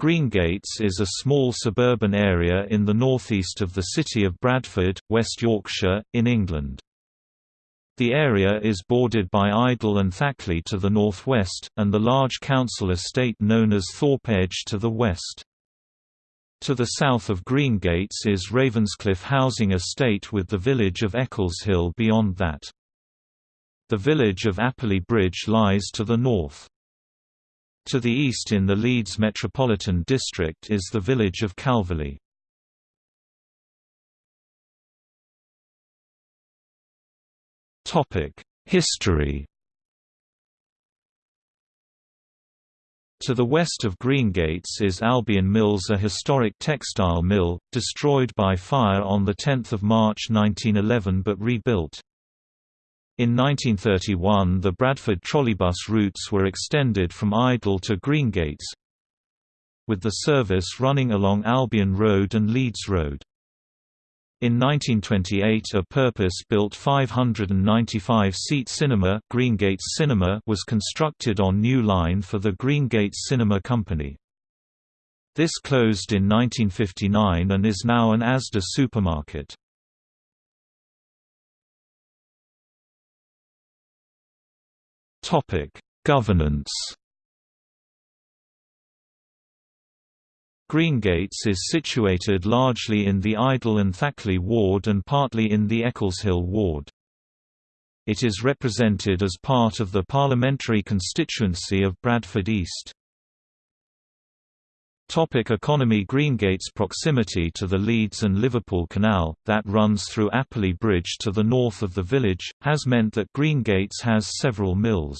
Greengates is a small suburban area in the northeast of the city of Bradford, West Yorkshire, in England. The area is bordered by Idle and Thackley to the northwest, and the large council estate known as Thorpe Edge to the west. To the south of Greengates is Ravenscliffe housing estate with the village of Eccleshill beyond that. The village of Apperley Bridge lies to the north. To the east in the Leeds Metropolitan District is the village of Calverley. History To the west of Greengates is Albion Mills a historic textile mill, destroyed by fire on 10 March 1911 but rebuilt. In 1931 the Bradford trolleybus routes were extended from Idle to Greengates, with the service running along Albion Road and Leeds Road. In 1928 a purpose-built 595-seat cinema, Greengates Cinema was constructed on New Line for the Greengates Cinema Company. This closed in 1959 and is now an Asda supermarket. Governance Greengates is situated largely in the Idle and Thackley ward and partly in the Eccleshill ward. It is represented as part of the parliamentary constituency of Bradford East. Topic economy Greengate's proximity to the Leeds and Liverpool Canal, that runs through Apperley Bridge to the north of the village, has meant that Greengates has several mills.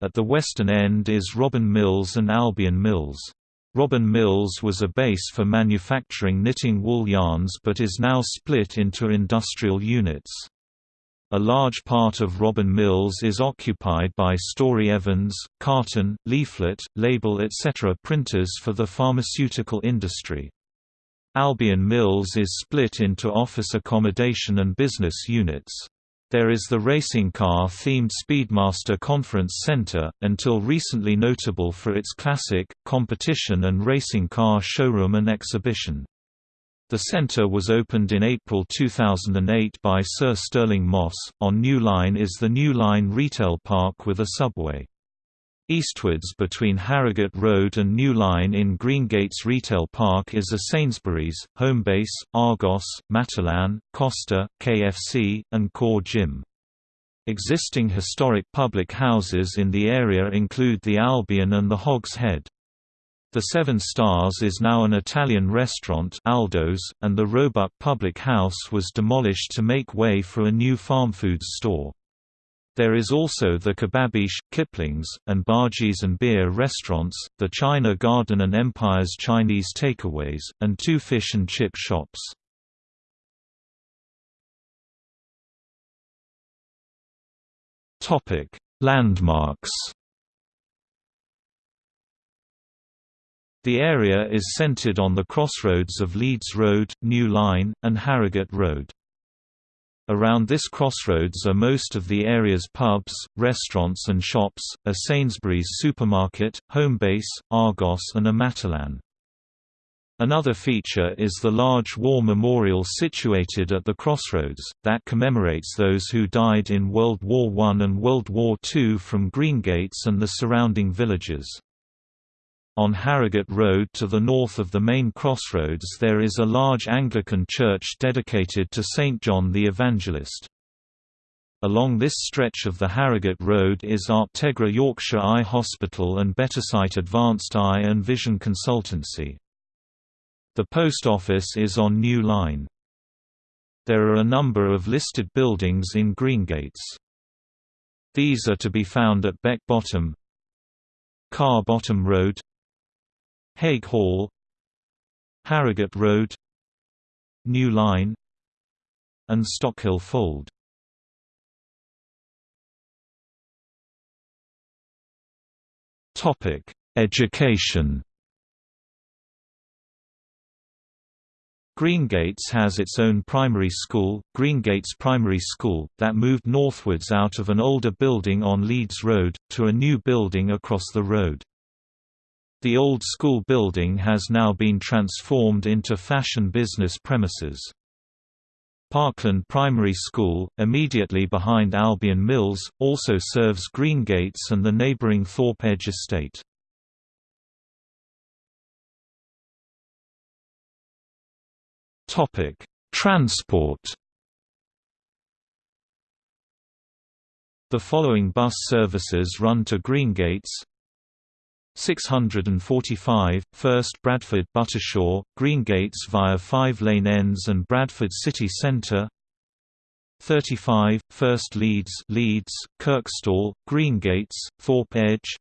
At the western end is Robin Mills and Albion Mills. Robin Mills was a base for manufacturing knitting wool yarns but is now split into industrial units. A large part of Robin Mills is occupied by Storey Evans, carton, leaflet, label etc. printers for the pharmaceutical industry. Albion Mills is split into office accommodation and business units. There is the racing car-themed Speedmaster Conference Center, until recently notable for its classic, competition and racing car showroom and exhibition. The centre was opened in April 2008 by Sir Stirling Moss. On New Line is the New Line Retail Park with a subway. Eastwards between Harrogate Road and New Line in Greengates Retail Park is a Sainsbury's, Homebase, Argos, Matalan, Costa, KFC, and Core Gym. Existing historic public houses in the area include the Albion and the Hog's Head. The Seven Stars is now an Italian restaurant Aldo's, and the Roebuck Public House was demolished to make way for a new farm foods store. There is also the Kebabish, Kipling's, and Bargees and Beer restaurants, the China Garden and Empire's Chinese takeaways, and two fish and chip shops. Landmarks The area is centred on the crossroads of Leeds Road, New Line, and Harrogate Road. Around this crossroads are most of the area's pubs, restaurants and shops, a Sainsbury's supermarket, Homebase, Argos and a Matalan. Another feature is the large war memorial situated at the crossroads, that commemorates those who died in World War I and World War II from Greengates and the surrounding villages. On Harrogate Road to the north of the main crossroads there is a large Anglican church dedicated to St. John the Evangelist. Along this stretch of the Harrogate Road is Optegra Yorkshire Eye Hospital and Bettersight Advanced Eye and Vision Consultancy. The post office is on New Line. There are a number of listed buildings in Greengates. These are to be found at Beck Bottom, Car Bottom Road Haig Hall Harrogate Road New Line and Stockhill Fold Topic: Education. Greengates has its own primary school, Greengates Primary School, that moved northwards out of an older building on Leeds Road, to a new building across the road. The old school building has now been transformed into fashion business premises. Parkland Primary School, immediately behind Albion Mills, also serves Greengates and the neighbouring Thorpe Edge estate. Transport The following bus services run to Greengates 645, First Bradford Buttershaw, Greengates via five lane ends and Bradford City Centre. 35, First Leeds Leeds, Kirkstall, Greengates, Thorpe Edge.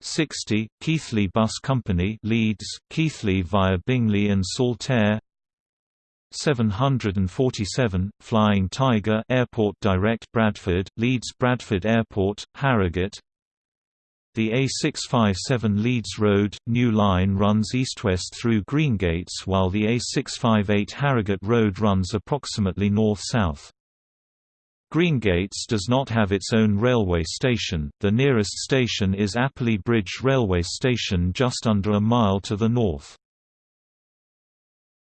60, Keighley Bus Company Leeds, Keighley via Bingley and Saltaire. 747, Flying Tiger Airport Direct Bradford, Leeds Bradford Airport, Harrogate The A657 Leeds Road, new line runs east-west through Greengates while the A658 Harrogate Road runs approximately north-south. Greengates does not have its own railway station, the nearest station is Apperley Bridge railway station just under a mile to the north.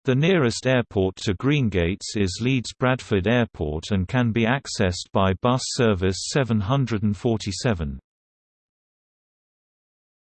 The nearest airport to Greengates is Leeds Bradford Airport and can be accessed by bus service 747.